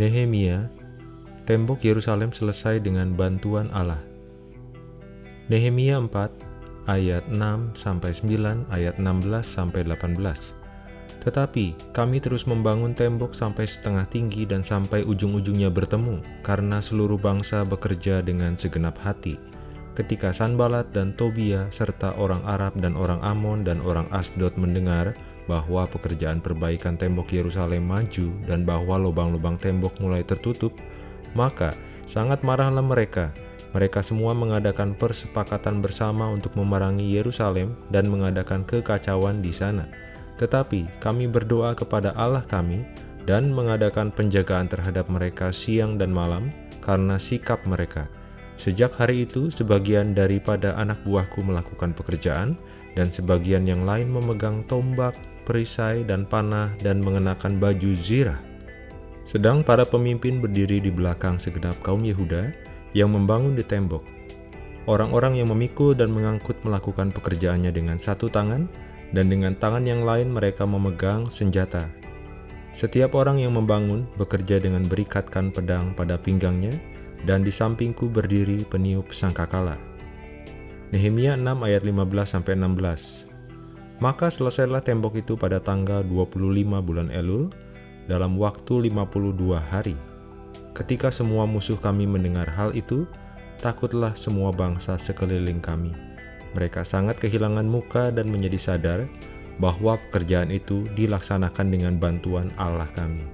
Nehemia, tembok Yerusalem selesai dengan bantuan Allah. Nehemia 4 ayat 6 sampai 9 ayat 16 sampai 18. Tetapi kami terus membangun tembok sampai setengah tinggi dan sampai ujung-ujungnya bertemu, karena seluruh bangsa bekerja dengan segenap hati. Ketika Sanbalat dan Tobia serta orang Arab dan orang Amon dan orang Asdod mendengar bahwa pekerjaan perbaikan tembok Yerusalem maju dan bahwa lubang-lubang tembok mulai tertutup, maka sangat marahlah mereka. Mereka semua mengadakan persepakatan bersama untuk memerangi Yerusalem dan mengadakan kekacauan di sana. Tetapi kami berdoa kepada Allah kami dan mengadakan penjagaan terhadap mereka siang dan malam karena sikap mereka. Sejak hari itu, sebagian daripada anak buahku melakukan pekerjaan, dan sebagian yang lain memegang tombak, perisai, dan panah, dan mengenakan baju zirah. Sedang para pemimpin berdiri di belakang segenap kaum Yehuda yang membangun di tembok. Orang-orang yang memikul dan mengangkut melakukan pekerjaannya dengan satu tangan, dan dengan tangan yang lain mereka memegang senjata. Setiap orang yang membangun bekerja dengan berikatkan pedang pada pinggangnya, dan di sampingku berdiri peniup sangkakala. Nehemia 6 ayat 15-16 Maka selesailah tembok itu pada tanggal 25 bulan Elul, dalam waktu 52 hari. Ketika semua musuh kami mendengar hal itu, takutlah semua bangsa sekeliling kami mereka sangat kehilangan muka dan menjadi sadar bahwa pekerjaan itu dilaksanakan dengan bantuan Allah kami.